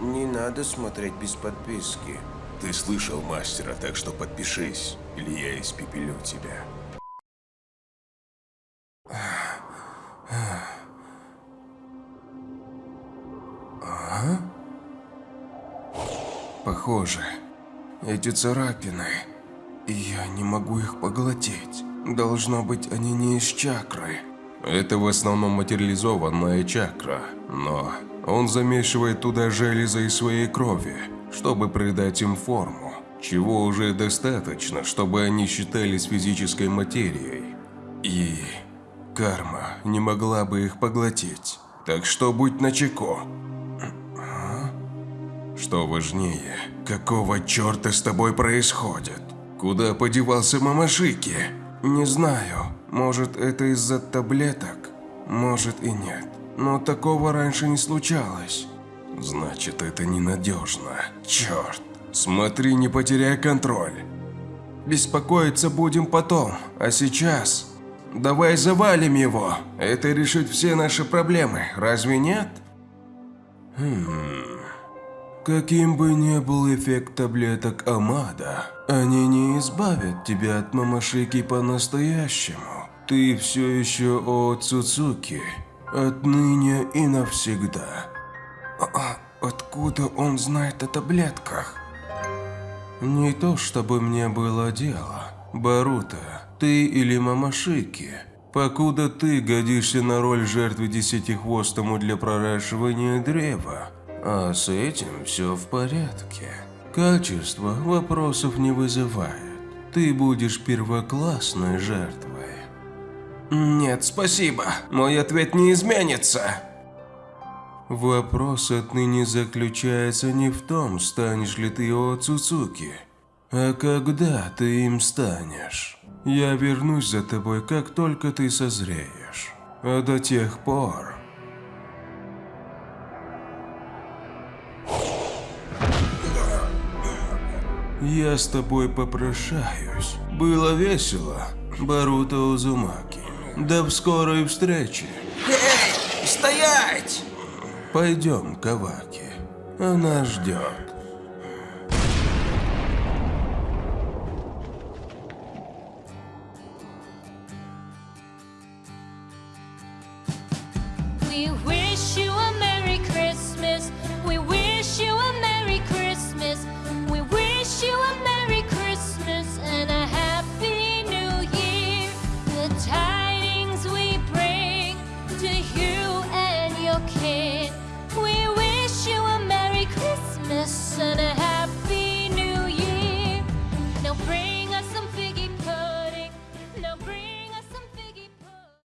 Не надо смотреть без подписки. Ты слышал мастера, так что подпишись, или я испепелю тебя. Похоже, эти царапины, я не могу их поглотить. Должно быть, они не из чакры. Это в основном материализованная чакра, но он замешивает туда железо из своей крови, чтобы придать им форму, чего уже достаточно, чтобы они считались физической материей. И карма не могла бы их поглотить. Так что будь начеку. Что важнее, Какого черта с тобой происходит? Куда подевался Мамашики? Не знаю. Может, это из-за таблеток? Может и нет. Но такого раньше не случалось. Значит, это ненадежно. Черт. Смотри, не потеряй контроль. Беспокоиться будем потом, а сейчас... Давай завалим его. Это решит все наши проблемы, разве нет? Хм... Каким бы ни был эффект таблеток Амада, они не избавят тебя от Мамашики по-настоящему. Ты все еще о Цуцуки, отныне и навсегда. А откуда он знает о таблетках? Не то чтобы мне было дело. Барута, ты или Мамашики, покуда ты годишься на роль жертвы десятихвостому для проращивания древа, а с этим все в порядке. Качество вопросов не вызывает. Ты будешь первоклассной жертвой. Нет, спасибо. Мой ответ не изменится. Вопрос отныне заключается не в том, станешь ли ты О Цуцуки, а когда ты им станешь. Я вернусь за тобой, как только ты созреешь. А до тех пор Я с тобой попрощаюсь. Было весело, Баруто Узумаки. До скорой встречи. Эй, стоять! Пойдем, Каваки. Она ждет. We.